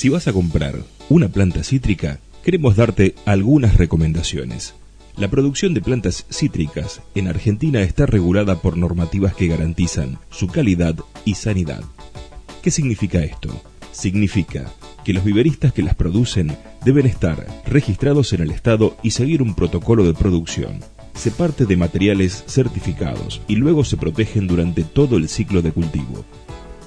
Si vas a comprar una planta cítrica, queremos darte algunas recomendaciones. La producción de plantas cítricas en Argentina está regulada por normativas que garantizan su calidad y sanidad. ¿Qué significa esto? Significa que los viveristas que las producen deben estar registrados en el Estado y seguir un protocolo de producción. Se parte de materiales certificados y luego se protegen durante todo el ciclo de cultivo.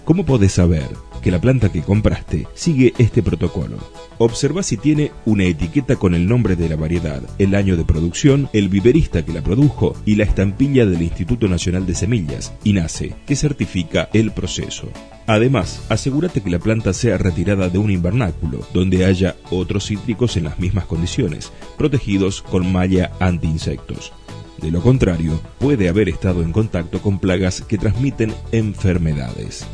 ¿Cómo podés saber que la planta que compraste sigue este protocolo. Observa si tiene una etiqueta con el nombre de la variedad, el año de producción, el viverista que la produjo y la estampilla del Instituto Nacional de Semillas, INASE, que certifica el proceso. Además, asegúrate que la planta sea retirada de un invernáculo, donde haya otros cítricos en las mismas condiciones, protegidos con malla anti-insectos. De lo contrario, puede haber estado en contacto con plagas que transmiten enfermedades.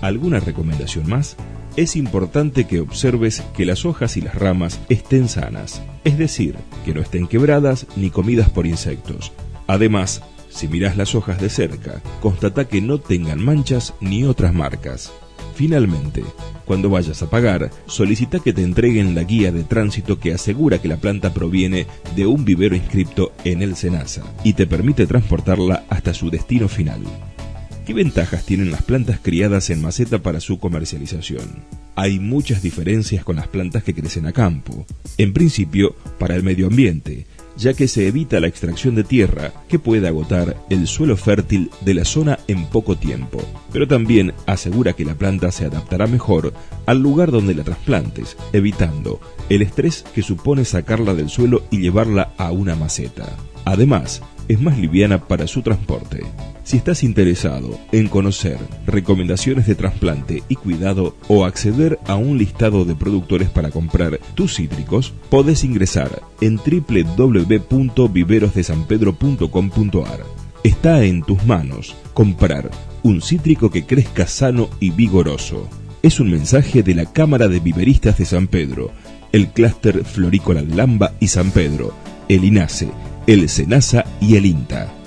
¿Alguna recomendación más? Es importante que observes que las hojas y las ramas estén sanas, es decir, que no estén quebradas ni comidas por insectos. Además, si miras las hojas de cerca, constata que no tengan manchas ni otras marcas. Finalmente, cuando vayas a pagar, solicita que te entreguen la guía de tránsito que asegura que la planta proviene de un vivero inscripto en el SENASA y te permite transportarla hasta su destino final. ¿Qué ventajas tienen las plantas criadas en maceta para su comercialización? Hay muchas diferencias con las plantas que crecen a campo. En principio, para el medio ambiente, ya que se evita la extracción de tierra que puede agotar el suelo fértil de la zona en poco tiempo, pero también asegura que la planta se adaptará mejor al lugar donde la trasplantes, evitando el estrés que supone sacarla del suelo y llevarla a una maceta. Además, es más liviana para su transporte. Si estás interesado en conocer recomendaciones de trasplante y cuidado o acceder a un listado de productores para comprar tus cítricos, podés ingresar en www.viverosdesanpedro.com.ar. Está en tus manos comprar un cítrico que crezca sano y vigoroso. Es un mensaje de la Cámara de Viveristas de San Pedro, el Clúster Florícola de Lamba y San Pedro, el INASE, el SENASA y el INTA.